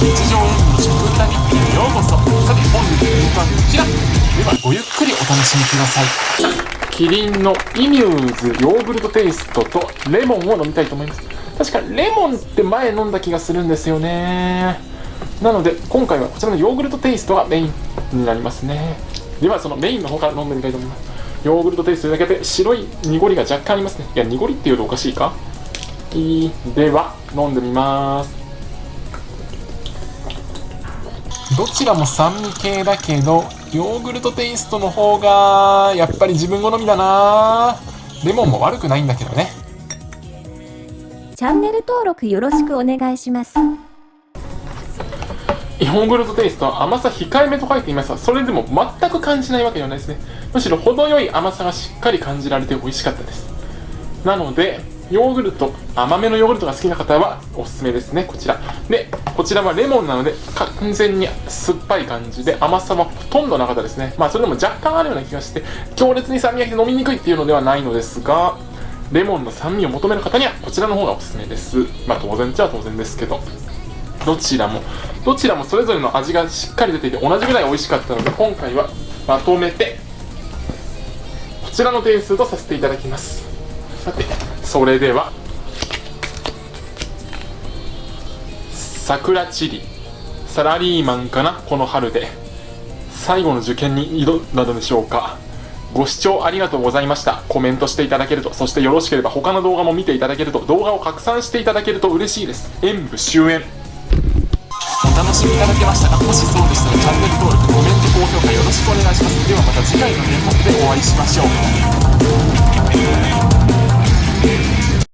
日常演技の食歌日記へようこそ。さて本日の演目はこちら。ではごゆっくりお楽しみください。キリンのイミューズヨーグルトテイストとレモンを飲みたいと思います。確かレモンって前飲んだ気がするんですよね。なので今回はこちらのヨーグルトテイストがメインになりますね。ではそのメインの方から飲んでみたいと思います。ヨーグルトテイストだけで白い濁りが若干ありますね。いや濁りっていうとおかしいか。いい。では飲んでみます。どちらも酸味系だけどヨーグルトテイストの方がやっぱり自分好みだな。レモンも悪くないんだけどね。チャンネル登録よろしくお願いします。ヨーグルトテイストは甘さ控えめと書いていますがそれでも全く感じないわけではないですね。むしろ程よい甘さがしっかり感じられて美味しかったです。なのでヨーグルト甘めのヨーグルトが好きな方はおすすめですね。こちら。でこちらはレモンなので完全に酸っぱい感じで甘さはほとんどなかったですね。まあそれでも若干あるような気がして強烈に酸味がきて飲みにくいっていうのではないのですがレモンの酸味を求める方にはこちらの方がおすすめです。まあ当然っちゃ当然ですけど。どちらもどちらもそれぞれの味がしっかり出ていて同じぐらい美味しかったので今回はまとめてこちらの点数とさせていただきます。さてそれでは桜チリサラリーマンかなこの春で最後の受験に挑んだのでしょうか。ご視聴ありがとうございました。コメントしていただけるとそしてよろしければ他の動画も見ていただけると動画を拡散していただけると嬉しいです。演武終演お楽しみいただけましたか？もしそうでしたらチャンネル登録コメント高評価よろしくお願いします。ではまた次回の演目でお会いしましょう。